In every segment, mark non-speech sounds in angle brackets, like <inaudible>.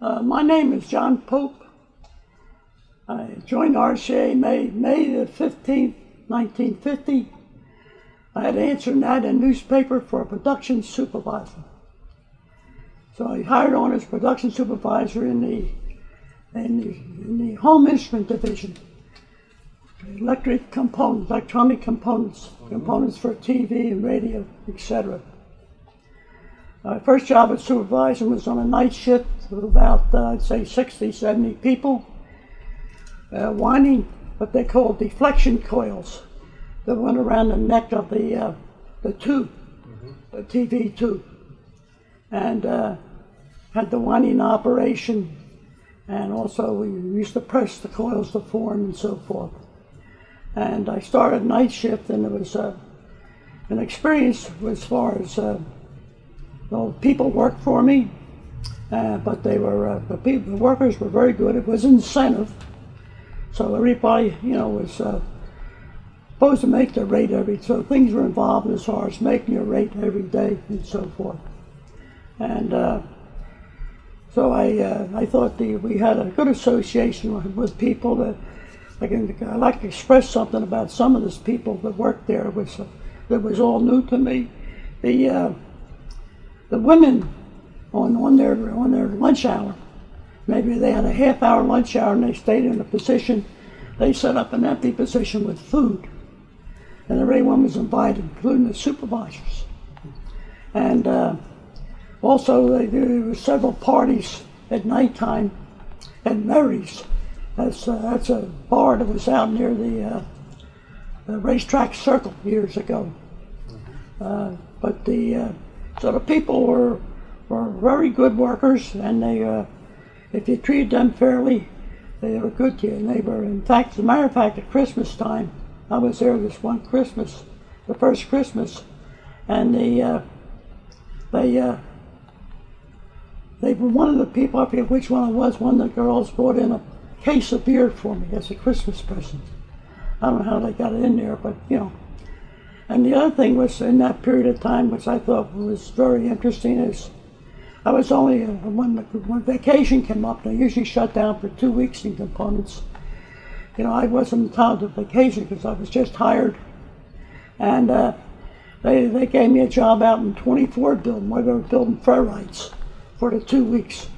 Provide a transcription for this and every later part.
Uh, my name is John Pope. I joined RCA May, May the 15th, 1950. I had answered that in a newspaper for a production supervisor. So I hired on as production supervisor in the, in the, in the home instrument division. Electric components, electronic components, components for TV and radio, etc. My first job as supervisor was on a night shift with about, uh, I'd say, 60, 70 people, uh, winding what they call deflection coils that went around the neck of the, uh, the tube, the TV tube. And uh, had the winding operation, and also we used to press the coils to form and so forth. And I started night shift, and it was uh, an experience as far as uh, well, people worked for me, uh, but they were uh, the, people, the workers were very good. It was incentive, so everybody, you know, was uh, supposed to make their rate every. So things were involved as far as making your rate every day and so forth. And uh, so I, uh, I thought the, we had a good association with, with people that I can I like to express something about some of these people that worked there. Uh, that was all new to me. The uh, the women on on their on their lunch hour, maybe they had a half hour lunch hour and they stayed in a position. They set up an empty position with food, and everyone was invited, including the supervisors. And uh, also, they, there were several parties at nighttime at Mary's. That's, uh, that's a bar that was out near the, uh, the racetrack circle years ago. Uh, but the uh, so the people were were very good workers, and they uh, if you treated them fairly, they were good to you. And they were, in fact, as a matter of fact, at Christmas time, I was there this one Christmas, the first Christmas, and the uh, they uh, they were one of the people, I forget which one it was, one of the girls brought in a case of beer for me as a Christmas present. I don't know how they got it in there, but you know. And the other thing was in that period of time, which I thought was very interesting, is I was only, uh, when, when vacation came up, they usually shut down for two weeks in components. You know, I wasn't entitled to vacation because I was just hired. And uh, they, they gave me a job out in 24 building where they were building ferrites for the two weeks.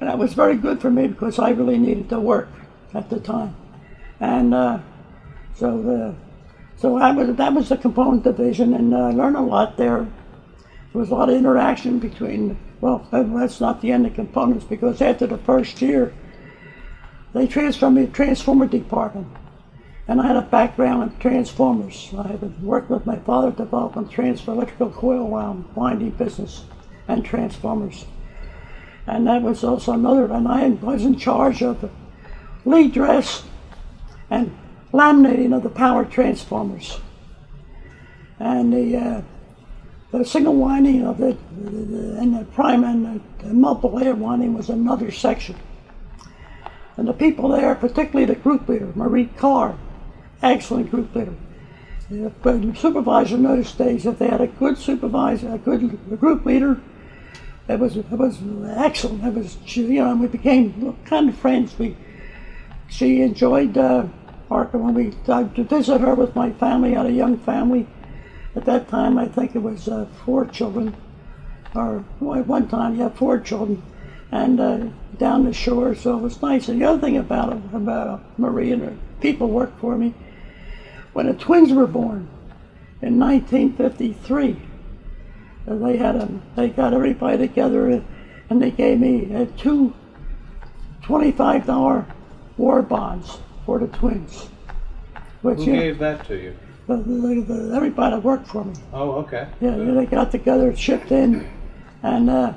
And that was very good for me because I really needed to work at the time. And uh, so the, so I was, that was the component division and I uh, learned a lot there. There was a lot of interaction between, well, that's not the end of components because after the first year, they transferred me to transformer department. And I had a background in transformers. I had worked with my father developing transfer electrical coil wound winding business and transformers. And that was also another, and I was in charge of lead dress and laminating of the power transformers. And the, uh, the single winding of it, and the prime and the multiple layer winding was another section. And the people there, particularly the group leader, Marie Carr, excellent group leader. The supervisor in those days, if they had a good supervisor, a good group leader, it was it was excellent. It was you know we became kind of friends. We she enjoyed uh, Parker when we to visit her with my family. I had a young family at that time. I think it was uh, four children, or at one time yeah, four children, and uh, down the shore. So it was nice. And the other thing about about Marie and her people worked for me when the twins were born in 1953 they had a, they got everybody together and they gave me uh, two $25 war bonds for the twins. Which, Who gave that to you? The, the, the, everybody that worked for me. Oh, okay. Yeah, they got together, shipped in, and uh,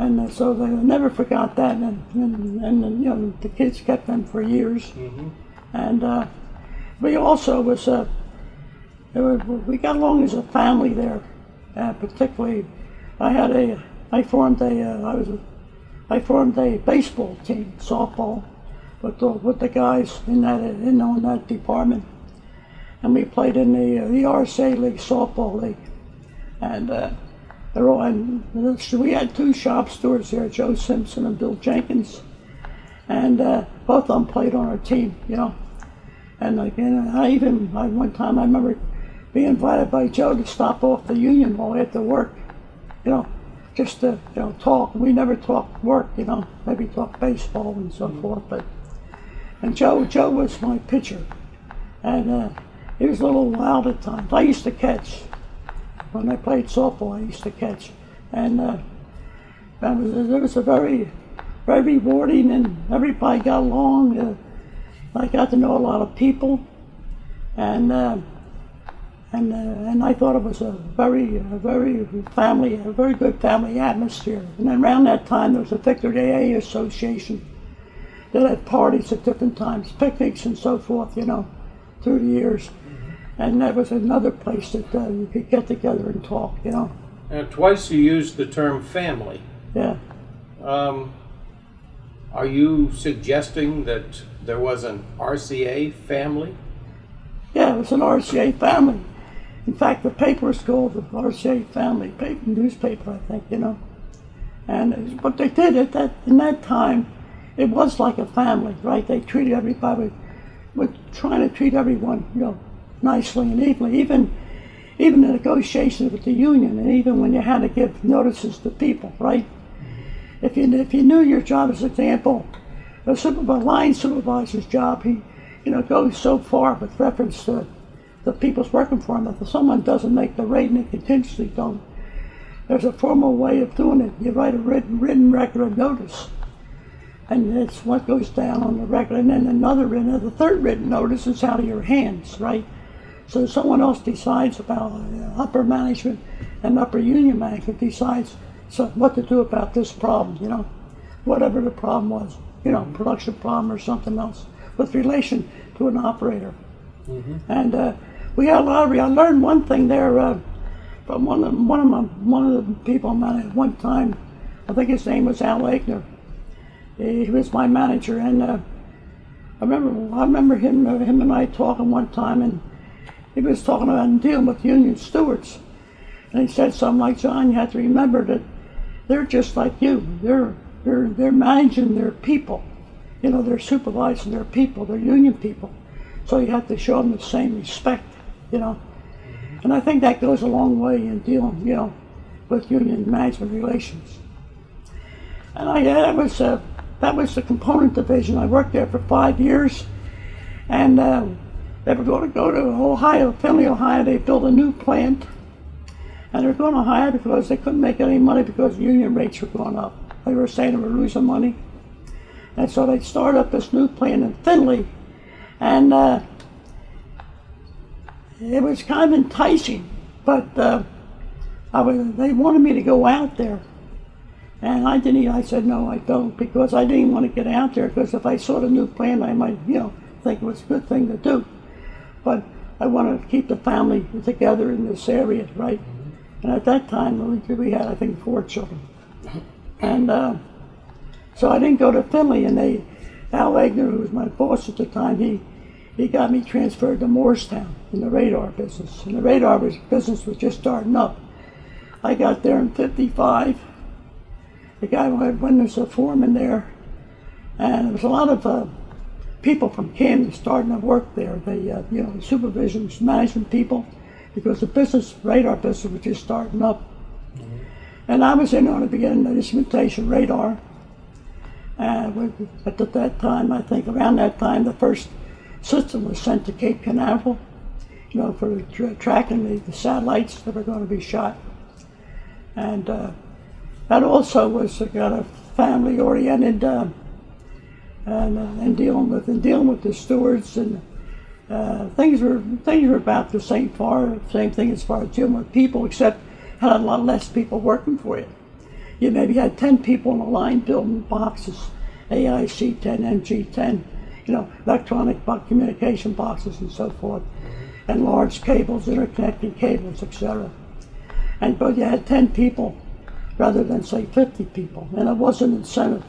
and uh, so they never forgot that, and, and, and, you know the kids kept them for years, mm-hmm. and uh, we also was, uh, we got along as a family there uh, particularly I had a I formed a uh, I was a, I formed a baseball team softball with the, with the guys in that in that department and we played in the uh, the RCA league softball league and uh, and we had two shop stewards there, Joe Simpson and Bill Jenkins, and uh, both of them played on our team, you know. And like, and I even, I, one time I remember being invited by Joe to stop off the Union Hall after work, you know, just to, you know, talk. We never talked work, you know, maybe talk baseball and so forth, but, and Joe, Joe was my pitcher, and uh, he was a little wild at times. I used to catch. When I played softball, I used to catch. And uh, was, it was a very, very rewarding, and everybody got along. Uh, I got to know a lot of people, and uh, and uh, and I thought it was a very, a very family, a very good family atmosphere. And around that time, there was a Victory AA Association that had parties at different times, picnics and so forth. You know, through the years, and that was another place that uh, you could get together and talk. You know, Now, twice you used the term family. yeah. Um, are you suggesting that there was an RCA family? Yeah, it was an RCA family. In fact, the paper was called the RCA Family paper, newspaper, I think, you know. And what they did at that in that time, it was like a family, right? They treated everybody with trying to treat everyone, you know, nicely and evenly. Even even the negotiations with the union, and even when you had to give notices to people, right? If you if you knew your job, as an example, a supervisor, line supervisor's job, he you know goes so far with reference to the people's working for him. If someone doesn't make the rate and they continuously don't, there's a formal way of doing it. You write a written written record of notice, and it's what goes down on the record. And then another written, the third written notice is out of your hands, right? So someone else decides about uh, upper management and upper union management decides so what to do about this problem, you know, whatever the problem was, you know, production problem or something else with relation to an operator. And uh, we had a lot of, I learned one thing there uh, from one of, one of my, one of the people I met at one time, I think his name was Al Eigner. He, was my manager and uh, I remember, I remember him, uh, him and I talking one time and he was talking about dealing with union stewards. And he said something like, John, you have to remember that they're just like you. They're, they're, they're managing their people. You know, they're supervising their people, They're union people. So you have to show them the same respect, you know. And I think that goes a long way in dealing, you know, with union management relations. And I, that was, uh, that was the component division. I worked there for five years. And uh, they were going to go to Ohio, Findlay, Ohio. They built a new plant. And they were going to hire because they couldn't make any money because union rates were going up. They were saying they were losing money. And so they started up this new plant in Findlay. And uh, it was kind of enticing, but uh, was, they wanted me to go out there. And I didn't, I said, no, I don't, because I didn't want to get out there, because if I saw the new plant, I might, you know, think it was a good thing to do. But I wanted to keep the family together in this area, right? And at that time, we, had, I think, four children. And uh, so I didn't go to Findlay, and they, Al Wagner, who was my boss at the time, he, he got me transferred to Moorestown in the radar business. And the radar business was just starting up. I got there in 55. The guy went when there's a foreman there, and there was a lot of uh, people from Camden starting to work there. The uh, you know supervision management people, because the business radar business was just starting up. And I was in on the beginning of the instrumentation radar. And at that time, I think around that time, the first system was sent to Cape Canaveral, you know, for tra- tracking the, the satellites that were going to be shot. And uh, that also was uh, kind of family oriented uh, and, uh, and dealing with and dealing with the stewards and uh, things were things were about the same far same thing as far as dealing with people, except had a lot less people working for you. You maybe had ten people in a line building boxes, AIC ten, MG ten, you know, electronic communication boxes and so forth, and large cables, interconnecting cables, etc. And but you had ten people rather than say fifty people, and it was an incentive.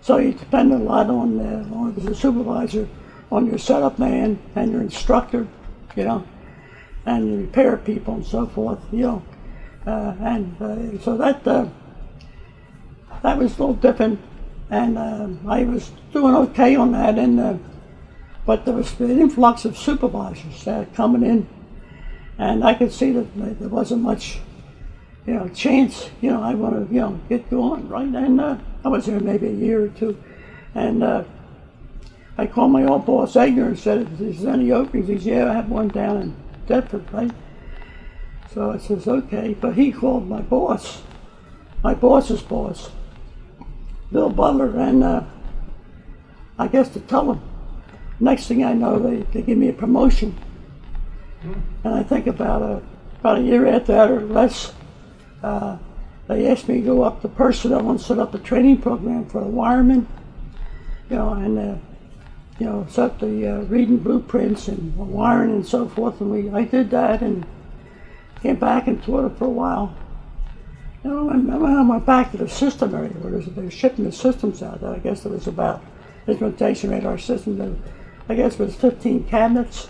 So you depend a lot on, uh, on the supervisor, on your setup man and your instructor, you know, and your repair people and so forth, you know. Uh, and uh, so that uh, that was a little different, and um I was doing okay on that. And uh, but there was an influx of supervisors uh, coming in, and I could see that there wasn't much, you know, chance. You know, I want to you know get going right. And uh, I was there maybe a year or two, and. Uh, I called my old boss Egner and said, "Is there any openings?" He said, "Yeah, I have one down in Deptford, right?" So I says, "Okay," but he called my boss, my boss's boss, Bill Butler, and uh, I guess to tell him. Next thing I know, they, they give me a promotion, and I think about a about a year after that or less, uh, they asked me to go up to personnel and set up a training program for the wiremen, you know, and. Uh, you know, set the uh, reading blueprints and wiring and so forth. And we, I did that and came back and taught it for a while. You know, and then I went back to the system area where they were shipping the systems out. There. I guess there was about instrumentation radar system. I guess it was 15 cabinets,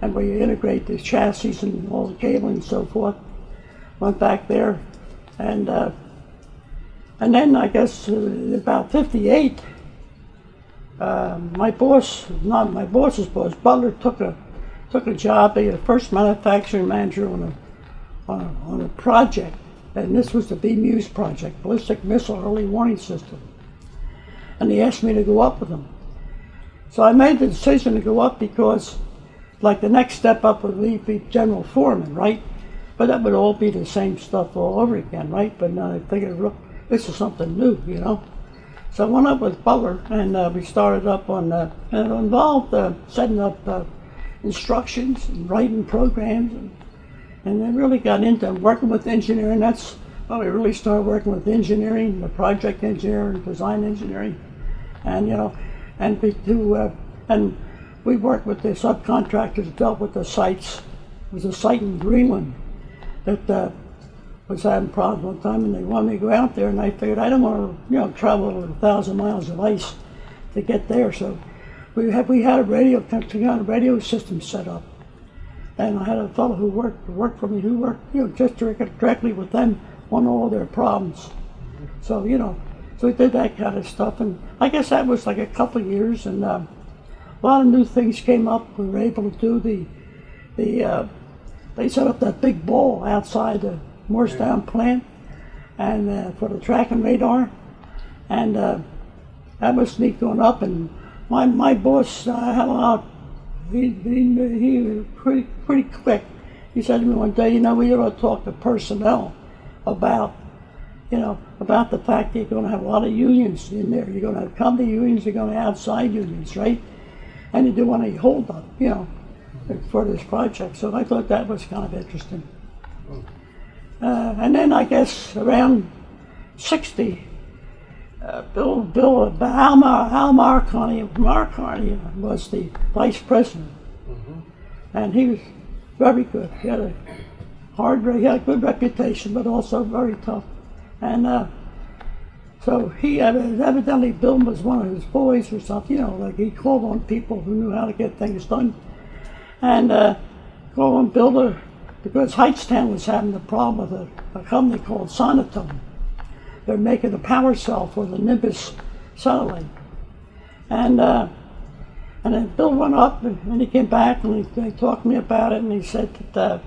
and where you integrate the chassis and all the cabling and so forth. Went back there, and uh, and then I guess uh, about 58 uh, my boss, not my boss's boss, Butler took a took a job, being the first manufacturing manager on a, on a on a project, and this was the BMEWS project, ballistic missile early warning system. And he asked me to go up with him. So I made the decision to go up because, like, the next step up would be general foreman, right? But that would all be the same stuff all over again, right? But now I figured, look, this is something new, you know. So I went up with Butler and uh, we started up on, uh, and it involved uh, setting up uh, instructions and writing programs. And, and then really got into working with engineering. That's when we really started working with engineering, the project engineering, design engineering. And, you know, and do, uh, and we worked with the subcontractors, dealt with the sites. It was a site in Greenland that uh, was having problems one time, and they wanted me to go out there, and I figured I don't want to, you know, travel a thousand miles of ice to get there. So we had we had a radio we had a radio system set up, and I had a fellow who worked worked for me who worked, you know, just directly with them on all their problems. So you know, so we did that kind of stuff, and I guess that was like a couple of years, and uh, a lot of new things came up. We were able to do the the uh, they set up that big ball outside the Moorestown plant and uh, for the tracking radar. And uh, that was neat going up. And my, my boss uh, had a lot, he, he, he was pretty, pretty quick. He said to me one day, you know, we ought to talk to personnel about, you know, about the fact that you're going to have a lot of unions in there. You're going to have company unions, you're going to have outside unions, right? And you do want to hold up, you know, for this project. So I thought that was kind of interesting. Uh, and then I guess around 60, uh, Bill, Bill, Al, Mar, Al Malcarney, Malcarney was the vice president. And he was very good. He had a hard, he had a good reputation, but also very tough. And uh, so he evidently Bill was one of his boys or something, you know, like he called on people who knew how to get things done. And uh, called on Bill to because Hightstown was having a problem with a, a company called Sonotone. They're making a power cell for the Nimbus satellite. And uh, and then Bill went up and, and he came back and he, talked to me about it and he said that, uh,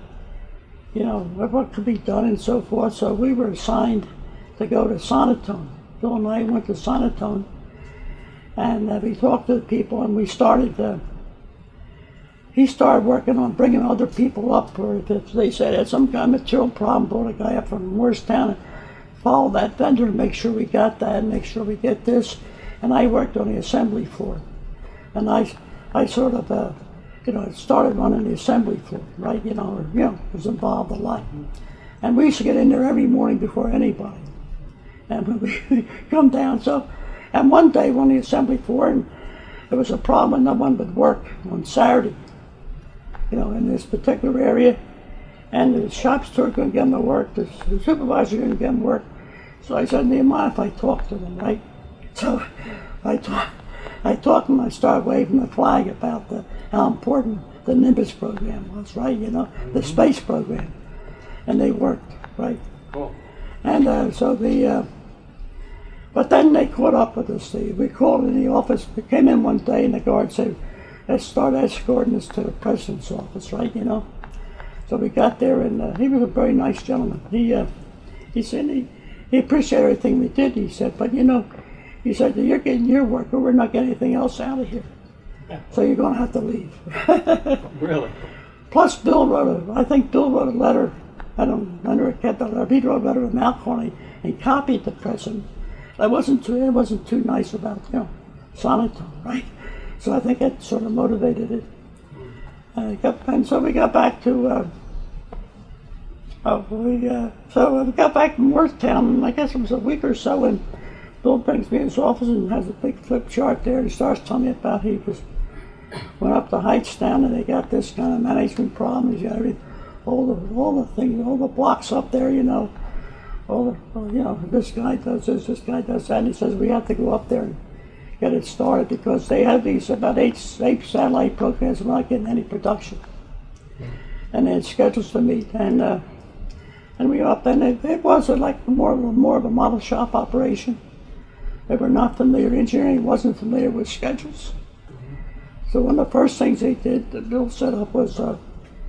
you know, what, could be done and so forth. So we were assigned to go to Sonotone. Bill and I went to Sonotone and uh, we talked to the people and we started uh, he started working on bringing other people up, if they said had some kind of material problem, brought a guy up from Moorestown and follow that vendor to make sure we got that make sure we get this. And I worked on the assembly floor. And I, I sort of, uh, you know, started running the assembly floor, right? You know, you know, was involved a lot. And we used to get in there every morning before anybody. And we <laughs> come down, so, and one day, on the assembly floor, and there was a problem and no one would work on Saturday you know, in this particular area. And the shop steward couldn't get them to work, the, supervisor couldn't get them work. So I said, do you mind if I talk to them, right? So I talked, I talked to them, I started waving the flag about the, how important the Nimbus program was, right? You know, the space program. and they worked, right? Cool. And uh, so the, uh, but then they caught up with us. They, we called in the office. We came in one day, and the guard said, "Let's start escorting us to the president's office," right? You know. So we got there, and uh, he was a very nice gentleman. He uh, he said he, he appreciated everything we did. He said, but you know, he said you're getting your work, but we're not getting anything else out of here. So you're going to have to leave. <laughs> Really? Plus, Bill wrote a, I think Bill wrote a letter. I don't, I never kept that letter. He wrote a letter to Malcarney and copied the president. I wasn't too, it wasn't too nice about, you know, sonotone, right? So I think that sort of motivated it. Uh, got, and so we got back to, uh, oh, we, uh, so we got back from Worthtown, I guess it was a week or so, and Bill brings me in his office and has a big flip chart there. and He starts telling me about he was went up the Hightstown and they got this kind of management problem. He's got all the all the things, all the blocks up there, you know. All the, you know, this guy does this, this guy does that. And he says we have to go up there and get it started because they have these about eight eight satellite programs. We're not getting any production, and they had schedules to meet. And uh, and we up and it, it was like more of a, more of a model shop operation. They were not familiar. Engineering wasn't familiar with schedules. So one of the first things they did, that Bill set up was uh,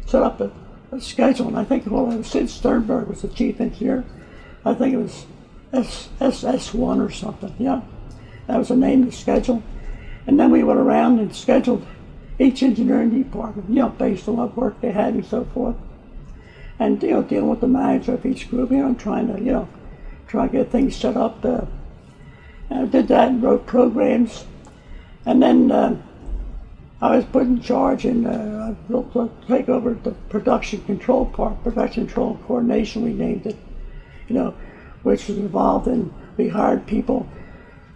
set up a, a schedule, and I think well, it was Sid Sternberg was the chief engineer. I think it was S SS one or something. Yeah, that was the name of the schedule. And then we went around and scheduled each engineering department, you know, based on what work they had and so forth. And you know, dealing with the manager of each group, you know, trying to you know, try to get things set up. Uh, and I did that and wrote programs, and then. Uh, I was put in charge and uh, I take over the production control part, production control coordination, we named it, you know, which was involved in, we hired people,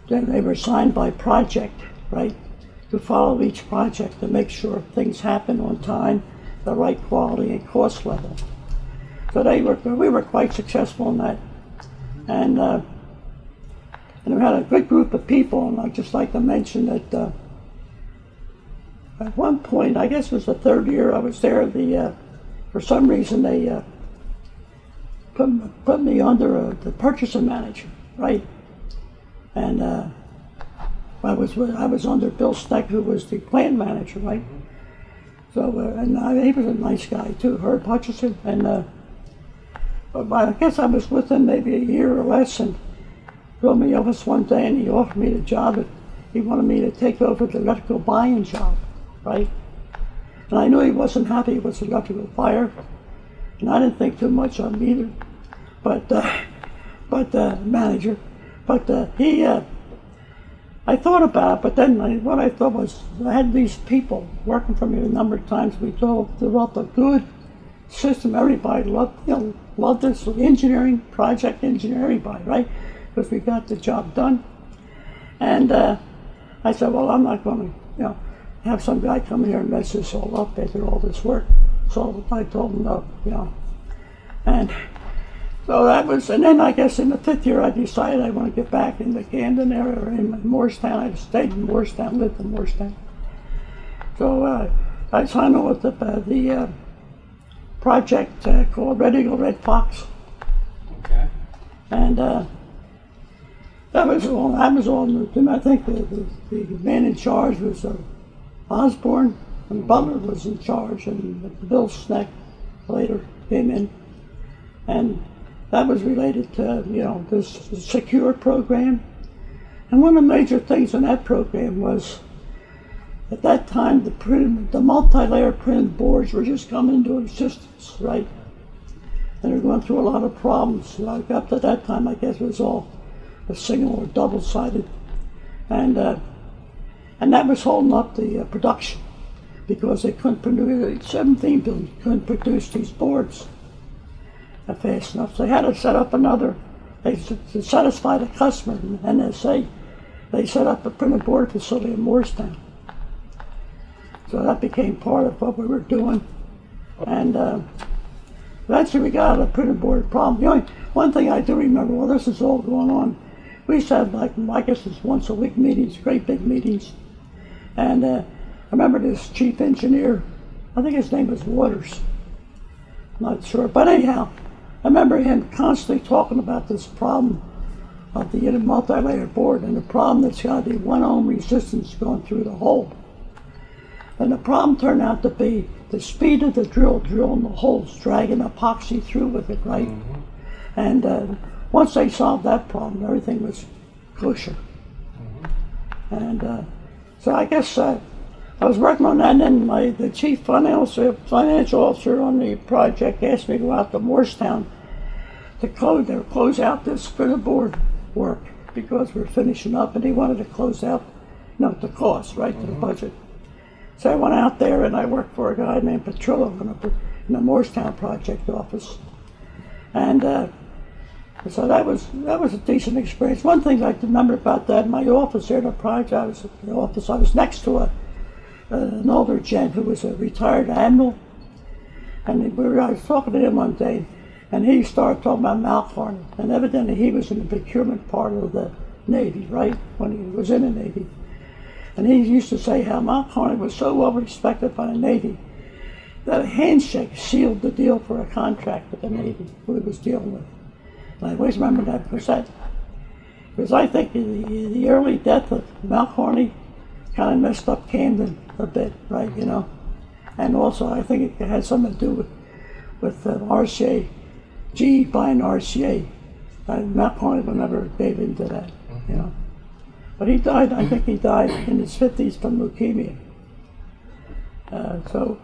then they were assigned by project, right, to follow each project to make sure things happen on time, the right quality and cost level. So they were, we were quite successful in that. And, uh, and we had a good group of people, and I'd just like to mention that uh, at one point, I guess it was the third year I was there, the uh, for some reason they uh, put, put me under uh, the purchasing manager, right? And uh, I was I was under Bill Steck, who was the plant manager, right? So uh, and I, he was a nice guy too, Herb Hutchison, and uh, I guess I was with him maybe a year or less, and called me office one day, and he offered me the job. That he wanted me to take over the electrical buying job right? And I knew he wasn't happy with the electrical fire, and I didn't think too much of him either. But, uh, but uh, manager, but uh, he, uh, I thought about it, but then I, what I thought was I had these people working for me a number of times. We developed a good system. Everybody loved, you know, loved this engineering, project engineering, everybody, right? Because we got the job done. And uh, I said, well, I'm not going to, you know, have some guy come here and mess this all up. They did all this work. So I told him no, you know. And so that was, and then I guess in the fifth year I decided I want to get back in the Camden area or in Moorestown. I stayed in Moorestown, lived in Moorestown. So uh, I signed on with the, uh, the uh, project uh, called Red Eagle Red Fox. Okay. And uh, that was all, that was all new to me. I think the, the, the man in charge was uh, Osborne and Butler was in charge, and Bill Sneck later came in, and that was related to you know this secure program. And one of the major things in that program was at that time the print, the multi-layer printed boards were just coming into existence, right? And they're going through a lot of problems. Like up to that time, I guess it was all a single or double-sided, and uh, and that was holding up the uh, production because they couldn't produce, 17 billion couldn't produce these boards fast enough. They had to set up another, they, to satisfy the customer, and they they set up a printed board facility in Moorestown. So that became part of what we were doing. And uh, eventually we got of the printed board problem. The only one thing I do remember, well, this is all going on. We used to have like, I guess it's once a week meetings, great big meetings. And uh, I remember this chief engineer, I think his name was Waters. I'm not sure. But anyhow, remember him constantly talking about this problem of the multi-layer board and the problem that's got the one ohm resistance going through the hole. And the problem turned out to be the speed of the drill drilling the holes, dragging epoxy through with it, right? And uh, once they solved that problem, everything was kosher. And uh, so I guess uh, I was working on that, and then my the chief financial financial officer on the project asked me to go out to Moorestown to close to close out this for the board work because we're finishing up, and he wanted to close out, you know, the cost right to the budget. So I went out there and I worked for a guy named Petrillo in, a, in the Moorestown project office, and. Uh, so that was that was a decent experience. One thing I remember about that, my office there, in the project, I was in the office, I was next to a, uh, an older gent who was a retired admiral, and we were, I was talking to him one day, and he started talking about Malcarney, and evidently he was in the procurement part of the Navy, right, when he was in the Navy. And he used to say how Malcarney was so well respected by the Navy that a handshake sealed the deal for a contract with the Navy, who he was dealing with. And I always remember that because because I think the, the early death of Malcarney kind of messed up Camden a bit, right, you know? And also I think it had something to do with, with uh, RCA, G buying RCA. Uh, Malcarney would never gave into that, you know? But he died, I think he died in his 50s from leukemia. Uh, so,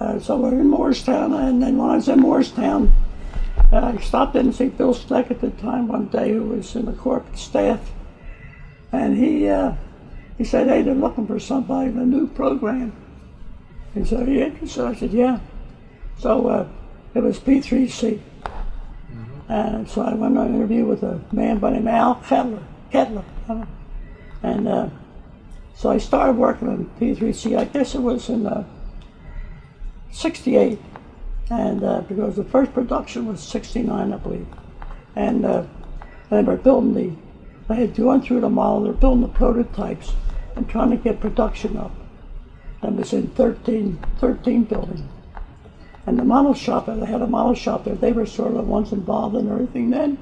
uh, so we're in Moorestown, and then when I was in Moorestown, uh, I stopped in to see Bill Steck at the time one day, who was in the corporate staff, and he uh, he said, "Hey, they're looking for somebody in a new program." He said, "Are you interested?" I said, "Yeah." So uh, it was P3C, and so I went on an interview with a man by the name of Al Kettler, Kettler, and uh, so I started working on P3C. I guess it was in uh, '68 and uh, because the first production was 69 i believe. And uh, they were building the they had gone through the model they were building the prototypes and trying to get production up. That was in 13 13 building and the model shop they had a model shop there. They were sort of the ones involved in everything then.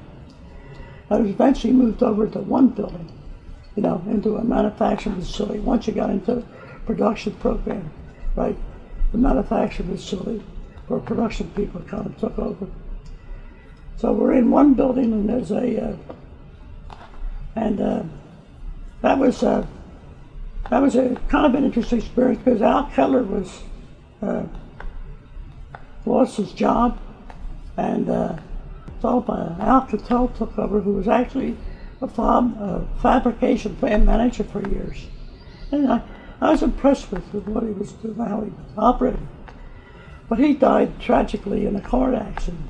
I was eventually moved over to one building you know into a manufacturing facility once you got into production program right? The manufacturing facility where production people kind of took over. So we're in one building and there's a, uh, and uh, that was uh, that was a kind of an interesting experience because Al Keller was uh, lost his job, and uh, so Al Cattell took over, who was actually a fab, uh, fabrication plant manager for years, and I, I was impressed with, what he was doing, how he operated. But he died tragically in a car accident.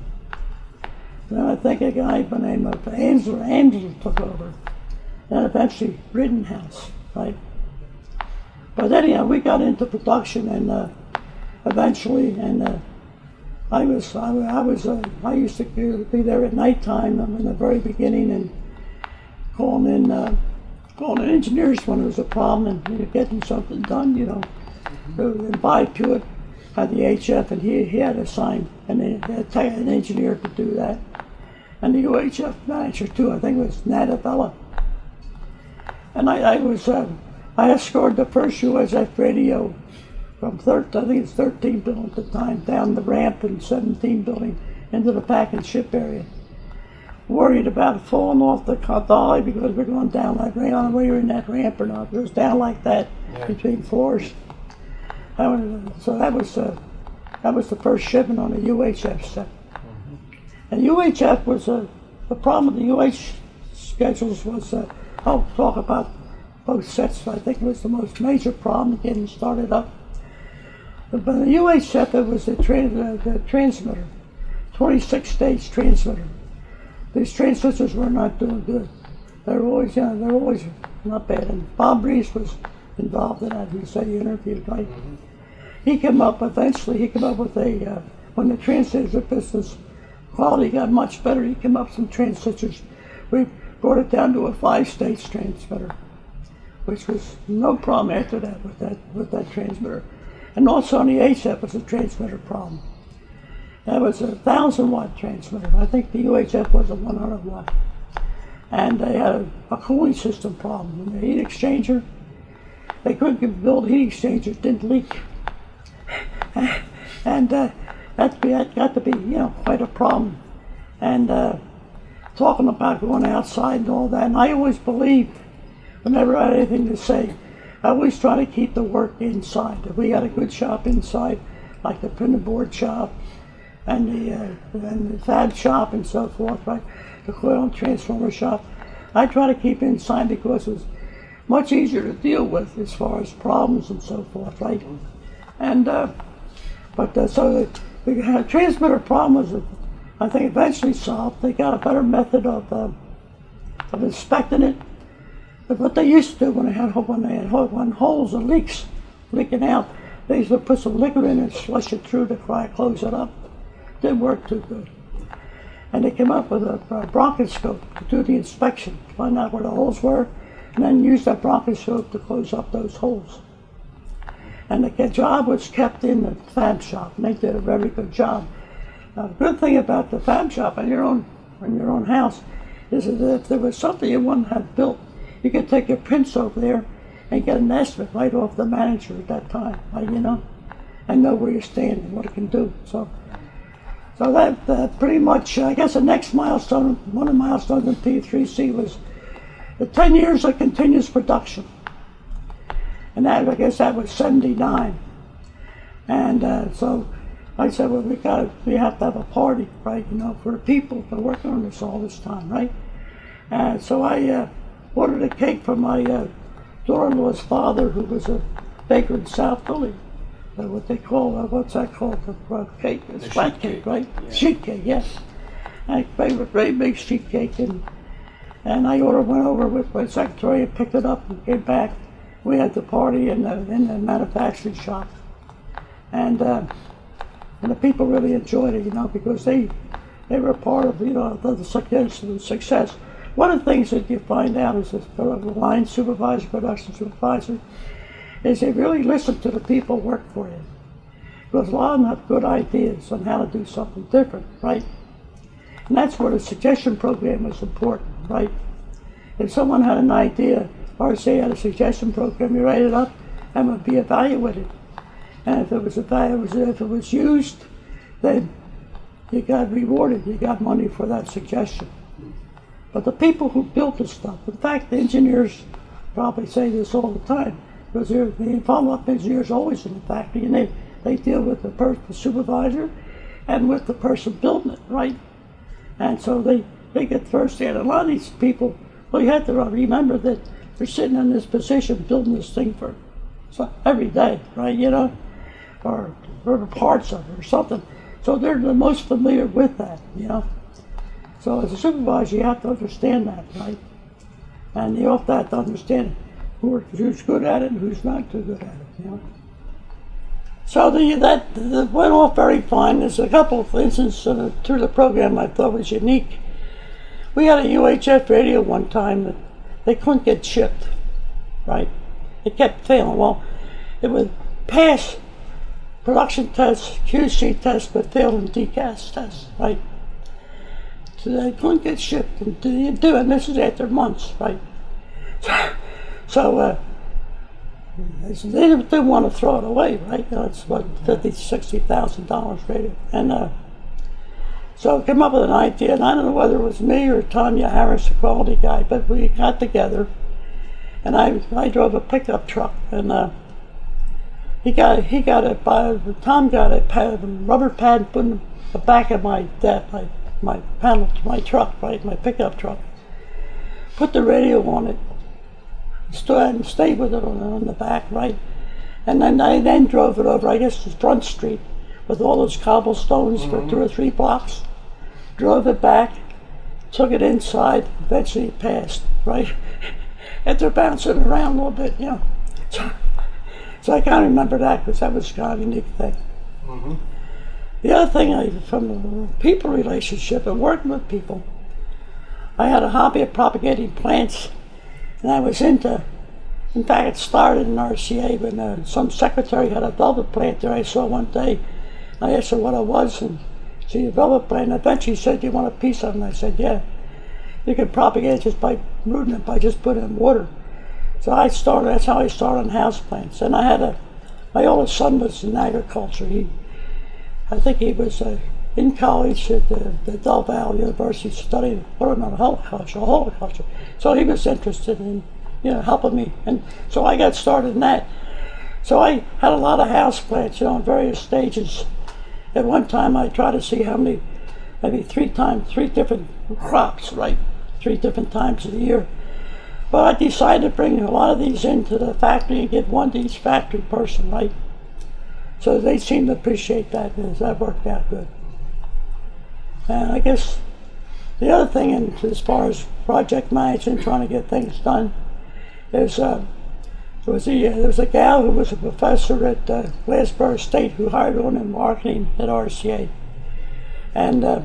Then I think a guy by the name of Ansel, Ansel took over. And eventually Rittenhouse, right? But anyhow, we got into production and uh, eventually, and uh, I was, I, I was, uh, I used to be there at nighttime in the very beginning and calling in, uh, calling in engineers when there was a problem and you know, getting something done, you know, and buy to it had the HF, and he, he had assigned an, an engineer to do that. And the UHF manager too, I think it was Nadavella. And I, I was, uh, I escorted the first UHF radio from 13, I think it's 13 building at the time, down the ramp in 17 building into the pack and ship area. Worried about falling off the dolly because we're going down that ramp. I don't know whether you're in that ramp or not. It was down like that Yeah. between floors. That was, so that was uh, that was the first shipment on the UHF set. And UHF was uh, the problem with the UH schedules was uh, I'll talk about both sets. I think it was the most major problem getting started up. But the UHF was the, trans, uh, the transmitter, 26 stage transmitter. These transistors were not doing good. They were always, you know, they were always not bad. And Bob Reese was involved in that. He said he interviewed, right? He came up eventually. He came up with a uh, when the transistor business quality got much better. He came up with some transistors. We brought it down to a five-stage transmitter, which was no problem after that with that with that transmitter. And also on the HF was a transmitter problem. That was a thousand watt transmitter. I think the UHF was a 100 watt. And they had a, a cooling system problem. And the heat exchanger, they couldn't build heat exchangers, didn't leak. <laughs> and uh, that, be, that got to be, you know, quite a problem. And uh, talking about going outside and all that, and I always believed, I had anything to say, I always try to keep the work inside. If we got a good shop inside, like the printer board shop, and the, uh, and the fab shop and so forth, right? The coil and transformer shop. I try to keep inside because it's much easier to deal with as far as problems and so forth, right? And uh, but uh, so the, the transmitter problem was, I think, eventually solved. They got a better method of uh, of inspecting it. But what they used to do when they had when they had when holes and leaks leaking out, they used to put some liquid in and flush it through to try to close it up. Didn't work too good. And they came up with a, a bronchoscope to do the inspection, find out where the holes were, and then use that bronchoscope to close up those holes. And the job was kept in the fab shop, and they did a very good job. The good thing about the fab shop in your own in your own house is that if there was something you wouldn't have built, you could take your prints over there and get an estimate right off the manager at that time, right, you know, and know where you stand and what it can do. So, so that uh, pretty much, I guess, the next milestone, one of the milestones in P3C was the 10 years of continuous production and that I guess that was '79. And uh, so I said, well, we got we have to have a party, right? You know, for people that are working on this all this time, right? And so I uh, ordered a cake for my uh, daughter-in-law's father, who was a baker in South Philly. Uh, what they call uh, what's that called? The uh, cake, it's The flat cake, cake, right? yeah. Sheet cake, yes. I a great big sheet cake and. And I ordered, went over with my secretary and picked it up and came back. We had the party in the, in the manufacturing shop. And, uh, and the people really enjoyed it, you know, because they, they were part of, you know, the, the success. The success. One of the things that you find out that the line supervisor, production supervisor, is they really listen to the people work for you. Because a lot of them have good ideas on how to do something different, right? And that's where the suggestion program is important, right? If someone had an idea, or say had a suggestion program, you write it up and it would be evaluated. And if it was evaluated, if it was used, then you got rewarded. You got money for that suggestion. But the people who built the stuff, in fact, the engineers probably say this all the time, because the follow-up engineers always in the factory, and they, they deal with the, the supervisor and with the person building it, right? And so they, they get firsthand. A lot of these people, well, you have to remember that they're sitting in this position building this thing for so every day, right? You know, or, or parts of it or something. So they're the most familiar with that, you know. So as a supervisor, you have to understand that, right? And you also have to understand who, who's good at it and who's not too good at it, you know. So the, that, went off very fine. There's a couple of instances uh, through the program I thought was unique. We had a UHF radio one time that they couldn't get shipped, right? It kept failing. Well, it would pass production tests, QC tests, but fail in DCAS tests, right? So they couldn't get shipped and they do it. And this is after months, right? So, so uh, they they didn't, didn't want to throw it away, right? You know, it's what fifty, sixty thousand dollars radio, and uh, so I came up with an idea, and I don't know whether it was me or Tanya Harris, the quality guy, but we got together, and I I drove a pickup truck, and uh, he got he got a by Tom got a pad, rubber pad put in the back of my that my my panel to my truck, right, my pickup truck. Put the radio on it, stood and stayed with it on, on the back, right, and then I then drove it over, I guess, to Front Street with all those cobblestones for mm-hmm. two or three blocks. Drove it back, took it inside, eventually it passed, right? <laughs> After bouncing around a little bit, you know. So, <laughs> so I can't remember that because that was kind of a unique thing. Mm-hmm. The other thing, I, from people relationship and working with people, I had a hobby of propagating plants, and I was into. In fact, it started in RCA when uh, some secretary had a velvet plant there. I saw one day. I asked her what it was, and she you develop a plan. Eventually, he said, "Do you want a piece of it?" And I said, "Yeah." You can propagate it just by rooting it by just putting it in water. So I started. That's how I started on house plants. And I had a. My oldest son was in agriculture. He, I think he was uh, in college at the, the Del Valle University studying learning horticulture, horticulture. So he was interested in, you know, helping me. And so I got started in that. So I had a lot of house plants, you know, in various stages. At one time, I tried to see how many, maybe three times, three different crops, right? Three different times of the year. But I decided to bring a lot of these into the factory and give one to each factory person, right? So they seem to appreciate that, and that worked out good. And I guess the other thing, in, as far as project management, trying to get things done, is uh, there was a there was a gal who was a professor at uh, Glassboro State who hired on in marketing at RCA, and uh,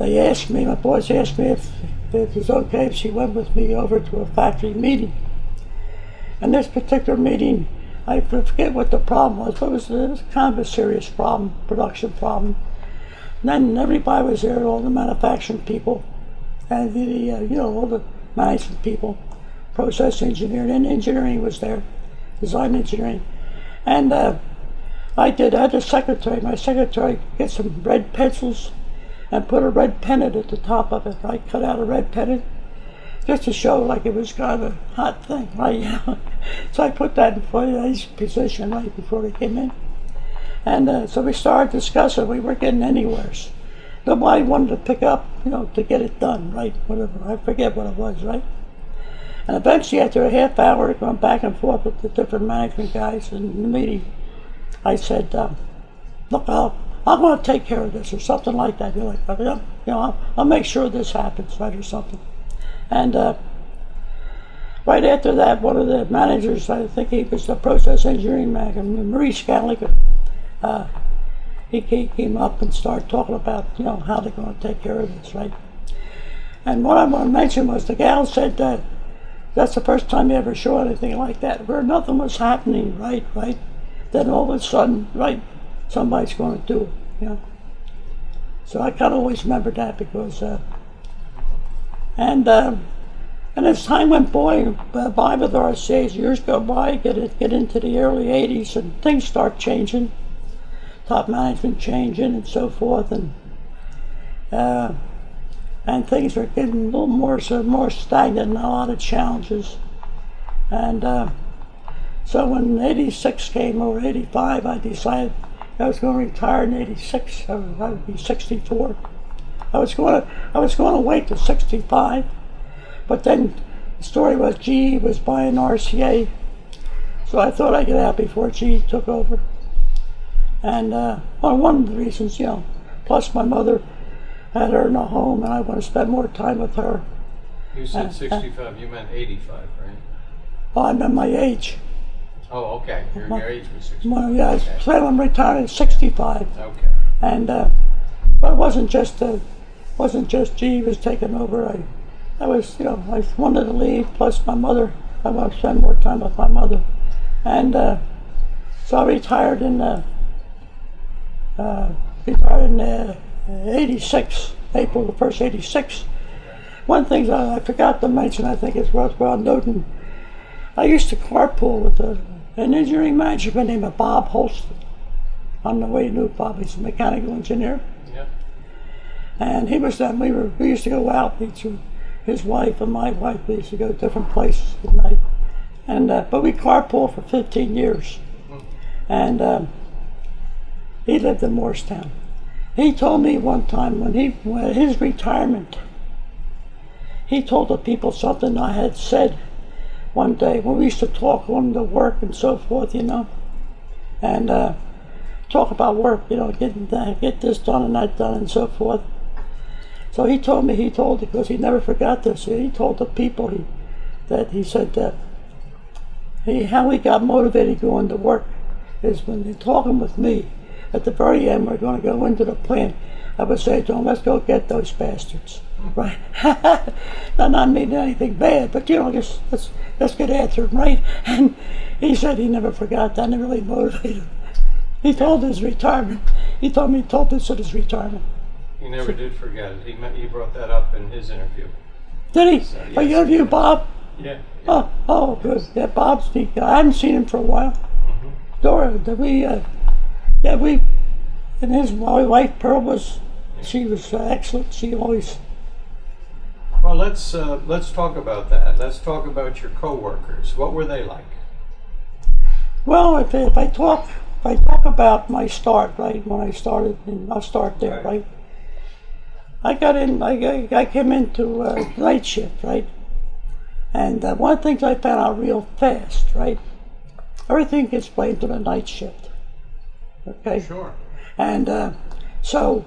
they asked me, my boys asked me if, if it was okay if she went with me over to a factory meeting. And this particular meeting, I forget what the problem was, but it was, it was kind of a serious problem, production problem. And then everybody was there, all the manufacturing people, and the uh, you know all the management people, process engineering, and engineering was there, design engineering, and uh, I did. I had a secretary. My secretary get some red pencils and put a red pennant at the top of it. I cut out a red pennant just to show like it was kind of a hot thing, right? <laughs> so I put that in Foyer's position right before he came in. And uh, so we started discussing. We weren't getting anywhere. Nobody wanted to pick up, you know, to get it done, right? Whatever. I forget what it was, right? And eventually, after a half hour going back and forth with the different management guys in the meeting, I said, um, "Look, I'll, I'm going to take care of this," or something like that. You're like, "Yeah, you know, I'll, I'll make sure this happens, right, or something." And uh, right after that, one of the managers, I think he was the process engineering manager, Maurice Gallagher, uh, he, he came up and started talking about, you know, how they're going to take care of this, right? And what I want to mention was the gal said that that's the first time you ever saw anything like that, where nothing was happening, right, right? Then all of a sudden, right, somebody's going to do it, you know? So I kind of always remember that because, uh, and uh, and as time went by, by with RCA's, years go by, get it, get into the early 80s, and things start changing top management changing and so forth, and uh, and things are getting a little more so more stagnant and a lot of challenges. And uh, so when '86 came or '85, I decided I was going to retire in '86. I would be 64. I was going to I was going to wait till 65, but then the story was GE was buying RCA, so I thought I'd get out before GE took over. And uh, well, one of the reasons, you know, plus my mother had her in a home, and I want to spend more time with her. You said 65, you meant 85, right? Well, I meant my age. Oh, okay. Your, your age was 65. Well, yeah, I Okay. plan on retiring at 65, Okay. and uh, but it wasn't just uh, wasn't just G was taking over. I, I was, you know, I wanted to leave. Plus, my mother, I want to spend more time with my mother, and uh, so I retired in. Uh, uh, retired in uh, 86, April the 1st, 86. One thing I, I forgot to mention, I think it's worthwhile noting, I used to carpool with a, an engineering manager by the name of Bob Holston. I don't know where you knew Bob, he's a mechanical engineer. And he was then, we, were, we used to go out, each, his wife and my wife, we used to go to different places at night. And, uh, but we carpooled for 15 years. And um, he lived in Moorestown. He told me one time when he when his retirement, he told the people something I had said one day when we used to talk on the work and so forth, you know, and uh, talk about work, you know, getting that, get this done and that done and so forth. So he told me, he told because he never forgot this. He told the people he, that he said that he how he got motivated going to work is when they're talking with me. At the very end, we're going to go into the plant. I would say to him, "Let's go get those bastards." Right? <laughs> not not meaning anything bad, but you know, just let's let's get after right? <laughs> And he said he never forgot that, and it really motivated him. He told his retirement. He told me he told this at his retirement. He never did forget it. He, met, he brought that up in his interview. Did he? So, you yes. interview Bob? Yeah. Oh, oh, good. Yeah, Bob's the. I haven't seen him for a while. Dora, did we? Uh, yeah, we. And his my wife Pearl was. She was uh, excellent. She always. Well, let's uh, let's talk about that. Let's talk about your coworkers. What were they like? Well, if, if I talk, if I talk about my start, right, when I started, and I'll start there, Right. right. I got in. I, I- came into uh, night shift, right, and uh, one of the things I found out real fast, right, everything gets blamed on the night shift. Okay. Sure. And uh, so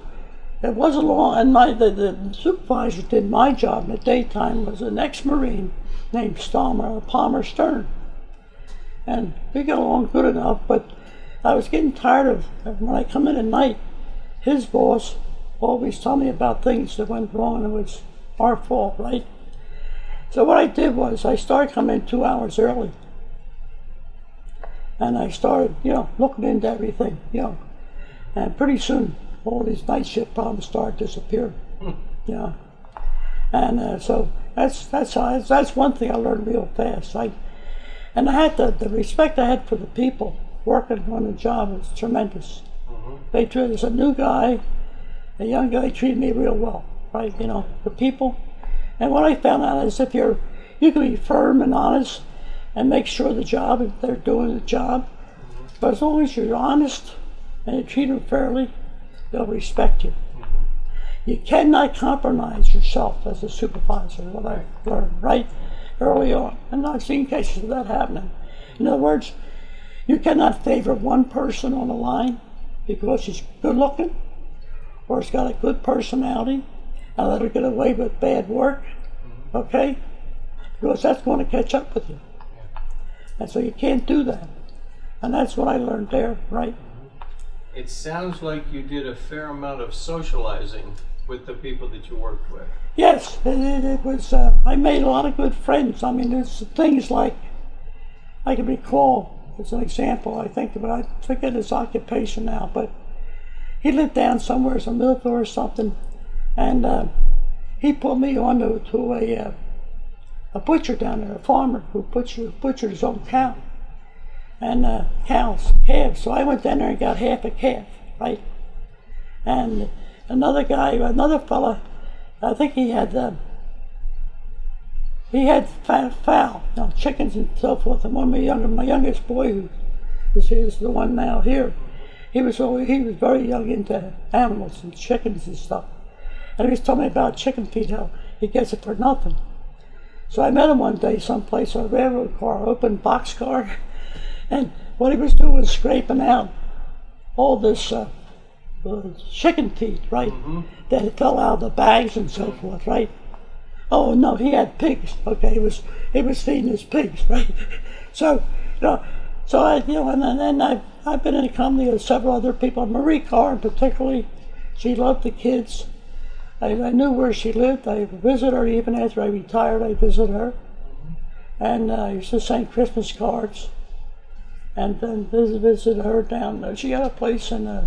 it wasn't long, and my the, the supervisor did my job in the daytime was an ex-marine named Stalmer Palmer Stern, and we got along good enough. But I was getting tired of when I come in at night, his boss always tell me about things that went wrong and it was our fault, right? So what I did was I started coming two hours early. And I started, you know, looking into everything, you know. And pretty soon, all these night shift problems started disappearing. You know. And uh, so that's that's how, that's one thing I learned real fast. I, and I had the, the respect I had for the people working on the job was tremendous. They treated as a new guy, a young guy treated me real well, right? You know, the people. And what I found out is if you're you can be firm and honest and make sure the job if they're doing the job. But as long as you're honest and you treat them fairly, they'll respect you. Mm-hmm. You cannot compromise yourself as a supervisor, what I learned right early on. And I've seen cases of that happening. In other words, you cannot favor one person on the line because she's good looking or has got a good personality and let her get away with bad work, okay? Because that's going to catch up with you. And so you can't do that. And that's what I learned there, right? It sounds like you did a fair amount of socializing with the people that you worked with. Yes, it, it, it was. Uh, I made a lot of good friends. I mean, there's things like I can recall as an example. I think but I forget his occupation now, but he lived down somewhere as a military or something, and uh, he put me on to, to a uh, a butcher down there, a farmer who butchered, butchered his own cow and uh, cows, calves. So I went down there and got half a calf, right? And another guy, another fella, I think he had uh, he had fowl, you know, chickens and so forth. And one of my younger, my youngest boy, who is the one now here, he was always, he was very young into animals and chickens and stuff. And he was telling me about chicken feed, how he gets it for nothing. So I met him one day someplace on a railroad car, open boxcar, and what he was doing was scraping out all this uh, uh, chicken feed, right? That had fell out of the bags and so forth, right? Oh no, he had pigs. Okay, he was he was feeding his pigs, right? <laughs> So you know, so I you know, and then and I've been in company with several other people. Marie Carr, particularly, she loved the kids. I, I knew where she lived. I visited her even after I retired. I visited her, and uh, I used to send Christmas cards, and then visit, visit her down there. She had a place in uh,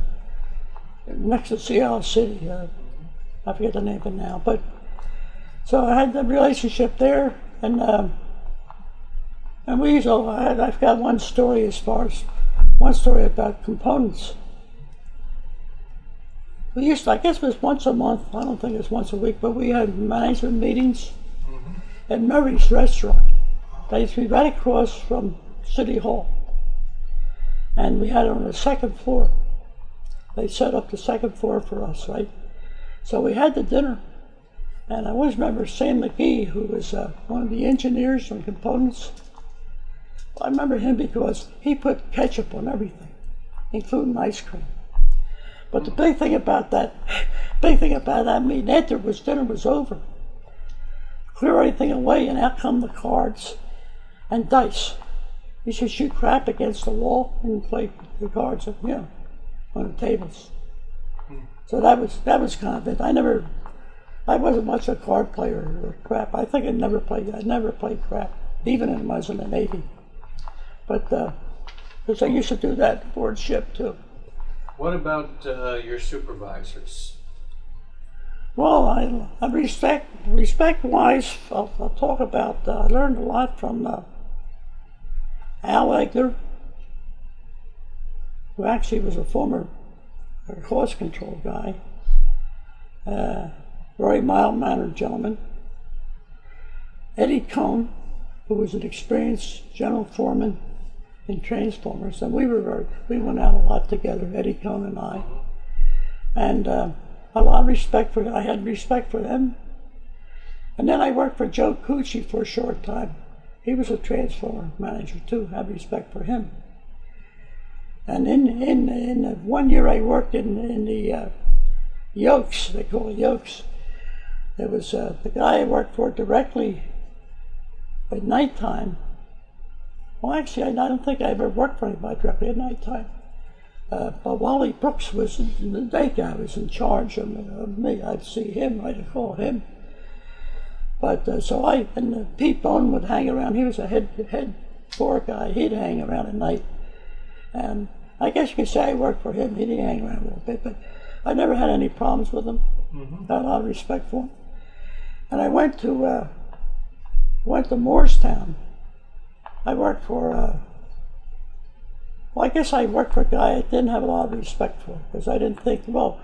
next to Sea Isle City. Uh, I forget the name of it now, but so I had the relationship there, and um, and we used to, I I've got one story as far as one story about components. We used to, I guess it was once a month. I don't think it was once a week, but we had management meetings at Murray's Restaurant. They used to be right across from City Hall, and we had it on the second floor. They set up the second floor for us, right? So we had the dinner. And I always remember Sam McGee, who was uh, one of the engineers on components. I remember him because he put ketchup on everything, including ice cream. But the big thing about that, big thing about that meeting after was dinner was over. Clear everything away, and out come the cards and dice. You should shoot crap against the wall and play the cards, you know, on the tables. So that was that was kind of it. I never I wasn't much of a card player or crap. I think I never played. I never played crap, even when I was in the Navy. But uh, because I used to do that aboard ship too. What about uh, your supervisors? Well, I, I respect respect wise. I'll, I'll talk about. Uh, I learned a lot from uh, Al Egler, who actually was a former cost control guy. Uh, very mild mannered gentleman. Eddie Cohn, who was an experienced general foreman in Transformers, and we were very, we went out a lot together, Eddie Cohn and I, and uh, a lot of respect for I had respect for them. And then I worked for Joe Cucci for a short time. He was a transformer manager too. Had respect for him. And in in in one year I worked in in the uh, Yokes, they call it Yokes. There was uh, the guy I worked for directly at nighttime. Well, actually, I don't think I ever worked for anybody directly at nighttime. Uh, but Wally Brooks was the day guy was in charge of, of me. I'd see him, I'd call him. But uh, so I and uh, Pete Bone would hang around. He was a head head floor guy. He'd hang around at night, and I guess you could say I worked for him. He'd hang around a little bit, but I never had any problems with him. Mm-hmm. Had a lot of respect for him. And I went to uh, went to Moorestown. I worked for. Uh, well, I guess I worked for a guy I didn't have a lot of respect for because I didn't think, well,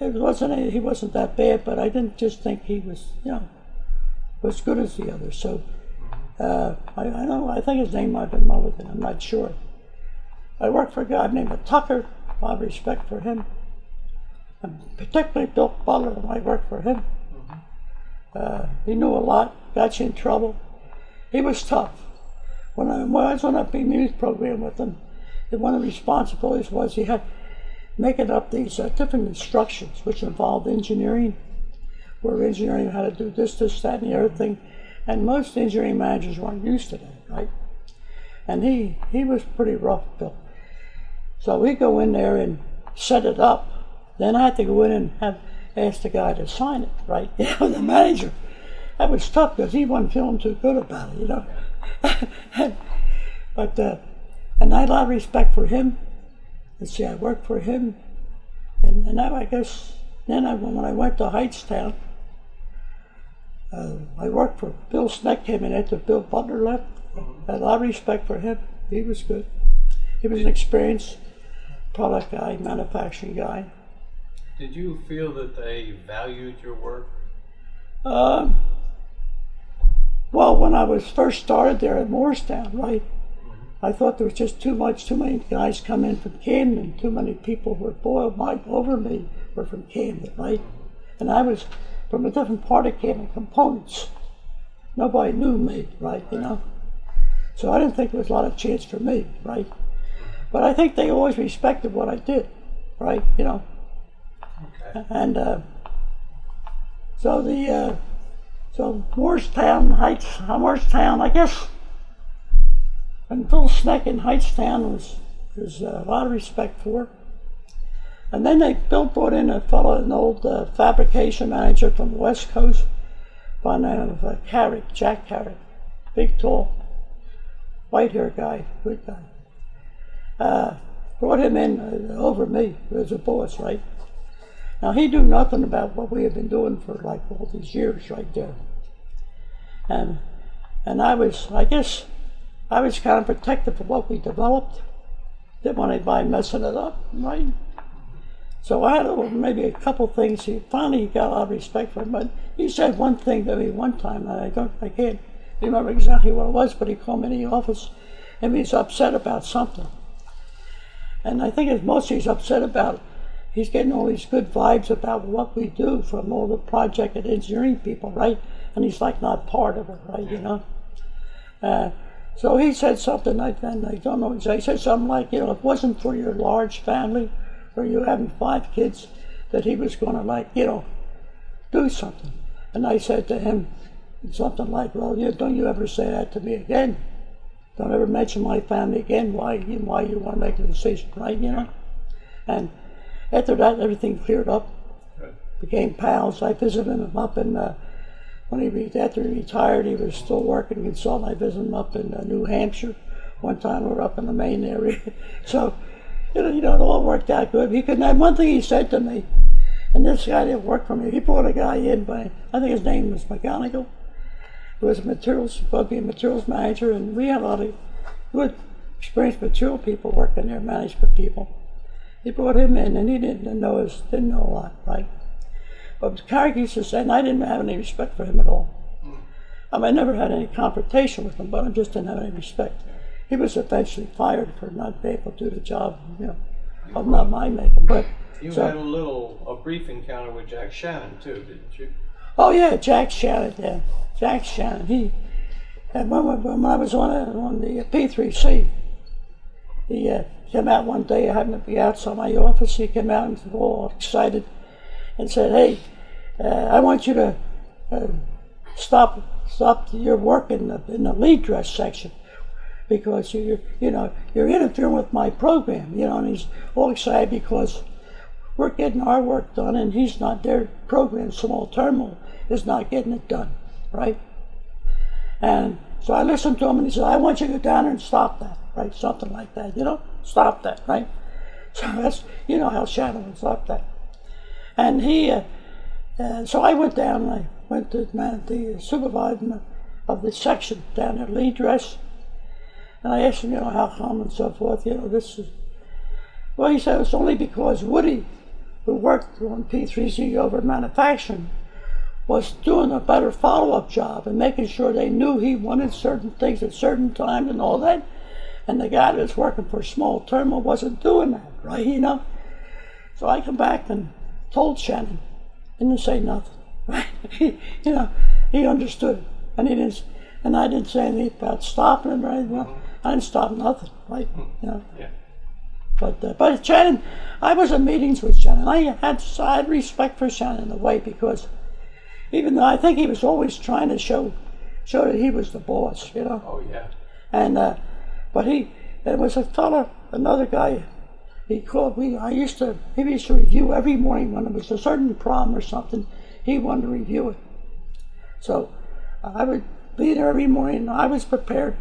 it wasn't any, he wasn't that bad, but I didn't just think he was, you know, was good as the others. So uh, I, I know I think his name might have been Mulligan. I'm not sure. I worked for a guy named Tucker. A lot of respect for him, and particularly Bill Butler. I worked for him. Uh, he knew a lot. Got you in trouble. He was tough. When I, was on a BMEWS program with him, one of the responsibilities was he had making up these uh, different instructions, which involved engineering, where engineering had to do this, this, that, and the other thing. And most engineering managers weren't used to that, right? And he, he was pretty rough, Bill. So we go in there and set it up. Then I had to go in and have ask the guy to sign it, right? <laughs> Know, the manager. That was tough because he wasn't feeling too good about it, you know. <laughs> but uh, and I had a lot of respect for him. And see, I worked for him, and, and now I guess then I, when I went to Hightstown, uh, I worked for Bill Sneck came in after Bill Butler left. I had a lot of respect for him. He was good. He was an experienced product guy, manufacturing guy. Did you feel that they valued your work? Um, well, when I was first started there at Moorestown, right, I thought there was just too much, too many guys come in from Camden, too many people who were boiled my, over me were from Camden, right? And I was from a different part of Camden, components. Nobody knew me, right, you know? So I didn't think there was a lot of chance for me, right? But I think they always respected what I did, right, you know? Okay. And uh, so the uh, so Moorestown Heights, uh, Moorestown, I guess, and Phil Sneck in Hightstown was was uh, a lot of respect for. And then they Bill brought in a fellow, an old uh, fabrication manager from the West Coast by the name of uh, Carrick, Jack Carrick, big, tall, white hair guy, good guy. Uh, brought him in uh, over me as a boss, right? Now he knew nothing about what we had been doing for like all these years right there. And and I was I guess I was kind of protective of what we developed. Didn't want anybody messing it up, right? So I had a, maybe a couple things. He finally got a lot of respect for him, but he said one thing to me one time, and I don't, I can't remember exactly what it was, but he called me in the office, and he was upset about something. And I think it's mostly he's upset about he's getting all these good vibes about what we do from all the project and engineering people, right? And he's like not part of it, right? You know. Uh, so he said something like that, and I don't know. He said something like, you know, if it wasn't for your large family, or you having five kids, that he was going to like, you know, do something. And I said to him something like, well, you, don't you ever say that to me again. Don't ever mention my family again. Why, why you want to make a decision, right? You know. And after that, everything cleared up. Good. Became pals. I visited him up in uh, when he re- after he retired. He was still working consultant. I visited him up in uh, New Hampshire. One time we were up in the Maine area. <laughs> so you know, you know, it all worked out good. He couldn't have one thing he said to me, and this guy didn't work for me. He brought a guy in, by I think his name was McGonigal, who was a materials supposed to be a materials manager, and we had a lot of good experienced material people working there, management people. He brought him in, and he didn't know his, didn't know a lot, right? But Carrick used to say, and I didn't have any respect for him at all. I mean, I never had any confrontation with him, but I just didn't have any respect. He was eventually fired for not being able to do the job, you know, of not my making. But You so- had a little, a brief encounter with Jack Shannon too, didn't you? Oh yeah, Jack Shannon. Yeah, Jack Shannon. He and when, when, when I was on on the P3C, he uh, came out one day. I happened to be outside my office. He came out and was all excited and said, "Hey, uh, I want you to uh, stop stop your work in the in the lead dress section." Because you're, you know you're interfering with my program, you know, and he's all excited because we're getting our work done and he's not their program small terminal is not getting it done right and so i listened to him and he said i want you to go down there and stop that right? Something like that you know? Stop that right? <laughs> So that's you know how shannon would stop that. And he uh, uh, so i went down i went to man, the supervisor of the section down at lead dress. And i asked him you know how come and so forth you know this is well, he said it's only because Woody, who worked on P3C over manufacturing, was doing a better follow-up job and making sure they knew he wanted certain things at certain times and all that. And the guy that's working for Small Terminal wasn't doing that, right? You know. So I come back and told Shannon, and didn't say nothing. <laughs> Right? you know, he understood it, and he didn't. And I didn't say anything about stopping him or anything. I didn't stop nothing, right? You know. Yeah. But uh, but Shannon, I was in meetings with Shannon. I had I had respect for Shannon in a way because even though I think he was always trying to show show that he was the boss, you know. Oh, yeah. And uh, but he there was a fella, another guy. He called me. I used to he used to review every morning when there was a certain problem or something. He wanted to review it. So I would be there every morning. I was prepared.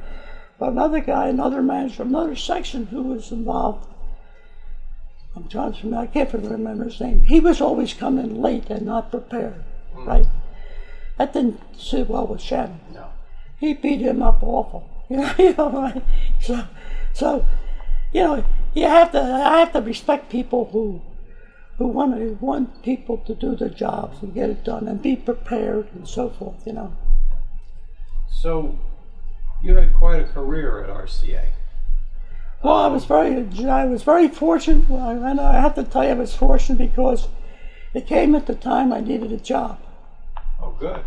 But another guy, another manager, another section who was involved. I'm trying to remember. I can't remember his name. He was always coming late and not prepared. Hmm. Right. That didn't sit well with Shannon No. he beat him up awful. You know, you know, right? so, so, you know, you have to. I have to respect people who, who want to want people to do their jobs and get it done and be prepared and so forth. You know. So, you had quite a career at RCA. Well, I was very, I was very fortunate. And I have to tell you, I was fortunate because it came at the time I needed a job. Oh, good.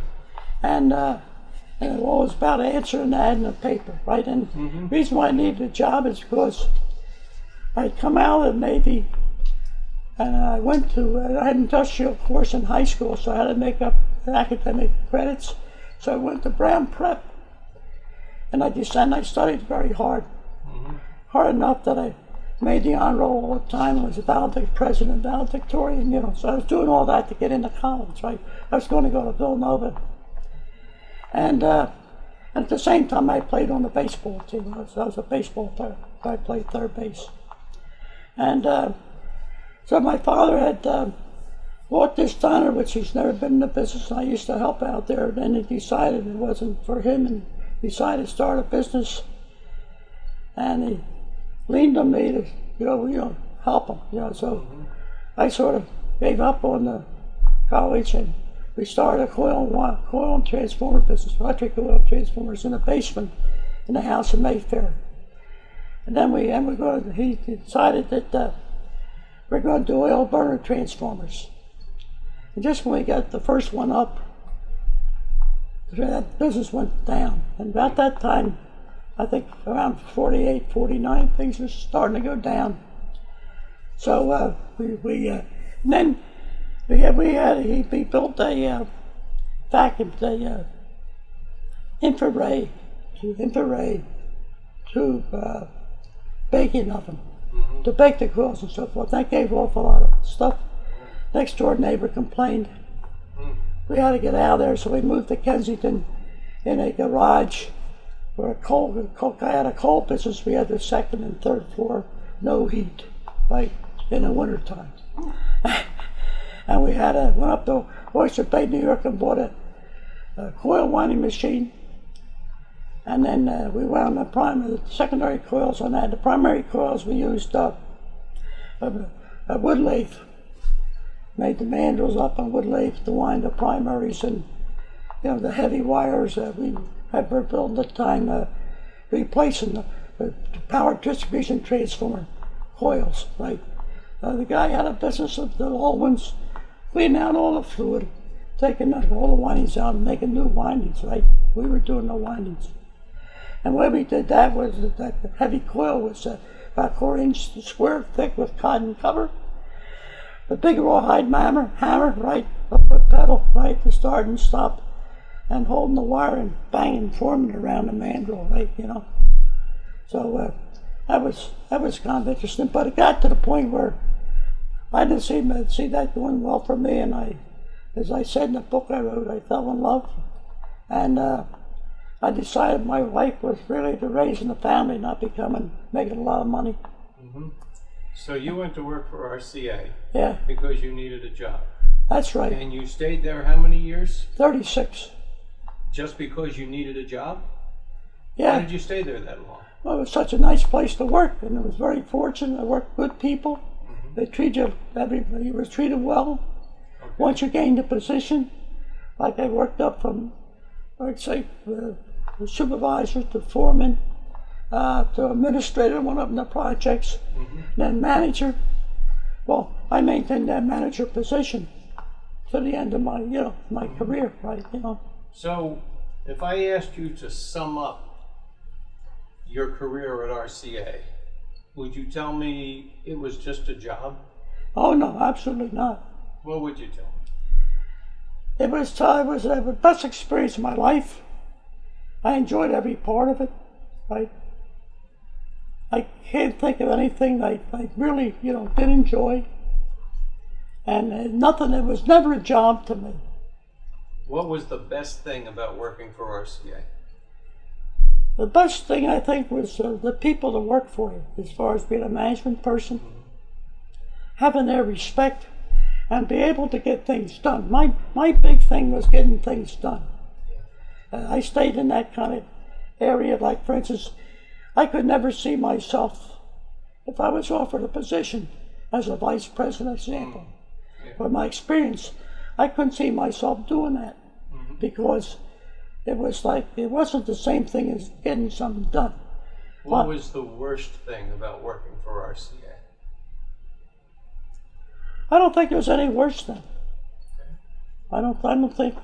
and uh, and it was about answering an ad in the paper, right? And mm-hmm. the reason why I needed a job is because I'd come out of the Navy and I went to uh, I had an industrial course in high school, so I had to make up academic credits. So I went to Brown Prep, and I just and I studied very hard, mm-hmm. hard enough that I made the honor roll all the time. I was a valedictorian, president, valedictorian, you know. So I was doing all that to get into college, right? I was going to go to Villanova. And, uh, and at the same time, I played on the baseball team. I was, I was a baseball player. I played third base. And uh, so my father had uh, bought this diner, which he's never been in the business. I used to help out there. And then he decided it wasn't for him and decided to start a business. And he leaned on me to, you know, you know, help him. You know, so I sort of gave up on the college and we started a coil and, coil and transformer business, electric coil transformers in the basement in the house in Mayfair. And then we and we're going. To, he decided that uh, we're going to do oil burner transformers. And just when we got the first one up, that business went down. And about that time, I think around 48, 49, things were starting to go down. So uh, we, we uh, then we had, we had he, he built a uh, vacuum, a uh, infrared, to infrared tube uh, baking oven to bake the grills and so forth. That gave off a lot of stuff. Next door neighbor complained. We had to get out of there, so we moved to Kensington in a garage where a coal, coal I had a coal business. We had the second and third floor, no heat. right, in the wintertime. <laughs> and we had a, went up to Oyster Bay, New York and bought a, a coil winding machine. And then uh, we wound the primary, the secondary coils on that. The primary coils we used a, a wood lathe. Made the mandrels up on wood lathe to wind the primaries and you know the heavy wires that we had built at the time, uh, replacing the, the power distribution transformer coils. Right. Uh, the guy had a business of the old ones, cleaning out all the fluid, taking all the windings out and making new windings. Right. We were doing the windings. And when we did that was that the heavy coil was uh, about four inch square thick with cotton cover. The big rawhide hammer, hammer, right, a foot pedal, right, to start and stop, and holding the wire and banging, forming around the mandrel, right, you know. So uh, that was that was kind of interesting, but it got to the point where I didn't see see that doing well for me, and I, as I said in the book I wrote, I fell in love, and. Uh, I decided my life was really to raising the family, not becoming making a lot of money. Mm -hmm. So you went to work for RCA Yeah, because you needed a job. that's right. And you stayed there how many years? 36. Just because you needed a job? Why Yeah, did you stay there that long? well, it was such a nice place to work, and it was very fortunate. I worked with good people. They treated you, everybody was treated well. Once you gained a position, like I worked up from, I'd say, uh, supervisor to foreman, uh, to administrator, one of the projects, then manager. Well, I maintained that manager position to the end of my, you know, my career, right? You know, So if I asked you to sum up your career at RCA, would you tell me it was just a job? oh no, absolutely not. What would you tell me? It was, uh, it was uh, the best experience of my life. I enjoyed every part of it, right? I can't think of anything I, I really, you know, did enjoy. And uh, nothing, it was never a job to me. What was the best thing about working for RCA? The best thing I think was uh, the people that work for you, as far as being a management person, having their respect, and be able to get things done. My my big thing was getting things done. Uh, I stayed in that kind of area. Like for instance, I could never see myself if I was offered a position as a vice president, example. From my experience, I couldn't see myself doing that because it was like it wasn't the same thing as getting something done. What What? was the worst thing about working for RCA? I don't think it was any worse than. I don't. I don't think.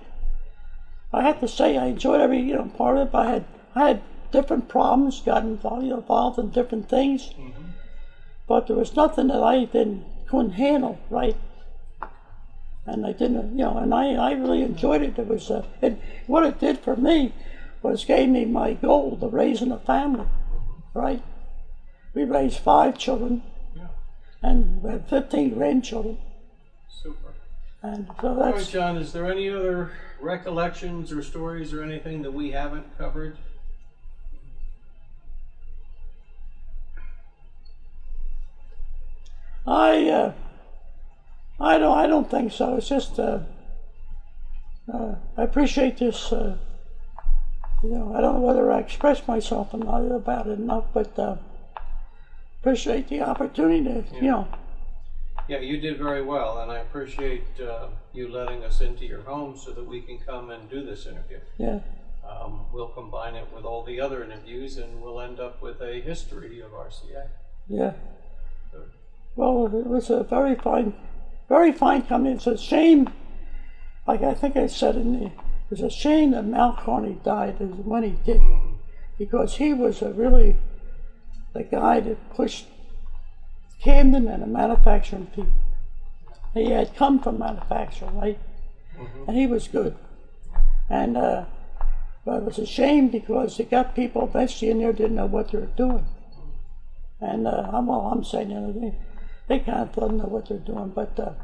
I have to say I enjoyed every you know part of it. But I had I had different problems, got involved, you know, involved in different things, mm-hmm. but there was nothing that I didn't couldn't handle right. And I didn't, you know, and I, I really enjoyed it. It was, uh, it, what it did for me was gave me my goal to raising a family, right? We raised five children, Yeah. and we had 15 grandchildren. Super. And so All right, that's, John, is there any other recollections or stories or anything that we haven't covered? I, uh, I don't, I don't think so. It's just, uh, uh, I appreciate this, uh, you know, I don't know whether I expressed myself about it enough, but, uh, appreciate the opportunity to, you know, Yeah, you did very well, and I appreciate uh, you letting us into your home so that we can come and do this interview. yeah, Um, we'll combine it with all the other interviews, and we'll end up with a history of RCA. yeah. Well, it was a very fine, very fine company. It's a shame, like I think I said in the, it's a shame that Malcarney died as when he did, because he was a really the guy that pushed Camden and the manufacturing people. He had come from manufacturing, right? And he was good. And uh, but it was a shame because they got people eventually in there didn't know what they were doing. And uh, I'm all I'm saying, they, they kind of don't know what they're doing. But uh,